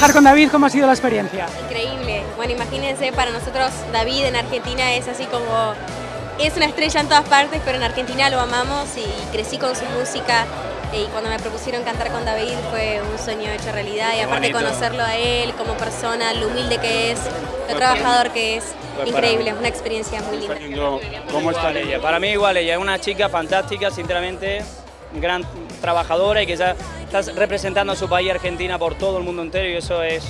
trabajar con David, ¿cómo ha sido la experiencia? Increíble. Bueno, imagínense, para nosotros David en Argentina es así como... Es una estrella en todas partes, pero en Argentina lo amamos y crecí con su música. Y cuando me propusieron cantar con David fue un sueño hecho realidad. Y aparte conocerlo a él como persona, lo humilde que es, lo trabajador que es, increíble, una experiencia muy linda. ¿Cómo está ella? Para mí igual, ella es una chica fantástica, sinceramente, gran trabajadora y que ya está representando a su país Argentina por todo el mundo entero y eso es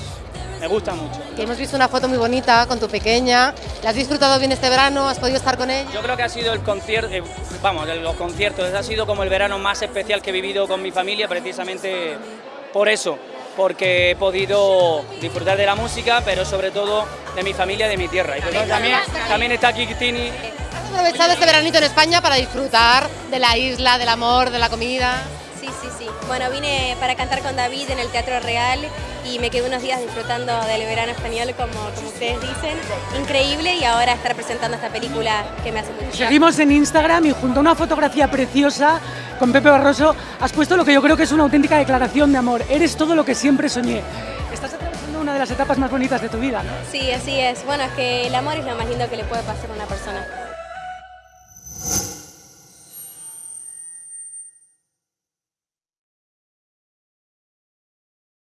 me gusta mucho. hemos visto una foto muy bonita con tu pequeña. ¿La has disfrutado bien este verano? ¿Has podido estar con ella? Yo creo que ha sido el concierto, eh, vamos, los conciertos, ha sido como el verano más especial que he vivido con mi familia, precisamente por eso, porque he podido disfrutar de la música, pero sobre todo de mi familia de mi tierra. Y también, también está aquí Tini. ¿Has aprovechado este veranito en España para disfrutar de la isla, del amor, de la comida? Sí, sí. Bueno, vine para cantar con David en el Teatro Real y me quedé unos días disfrutando del verano español, como, como ustedes dicen. Increíble y ahora estar presentando esta película que me hace mucho. Seguimos en Instagram y junto a una fotografía preciosa con Pepe Barroso has puesto lo que yo creo que es una auténtica declaración de amor. Eres todo lo que siempre soñé. Estás atravesando una de las etapas más bonitas de tu vida, ¿no? Sí, así es. Bueno, es que el amor es lo más lindo que le puede pasar a una persona.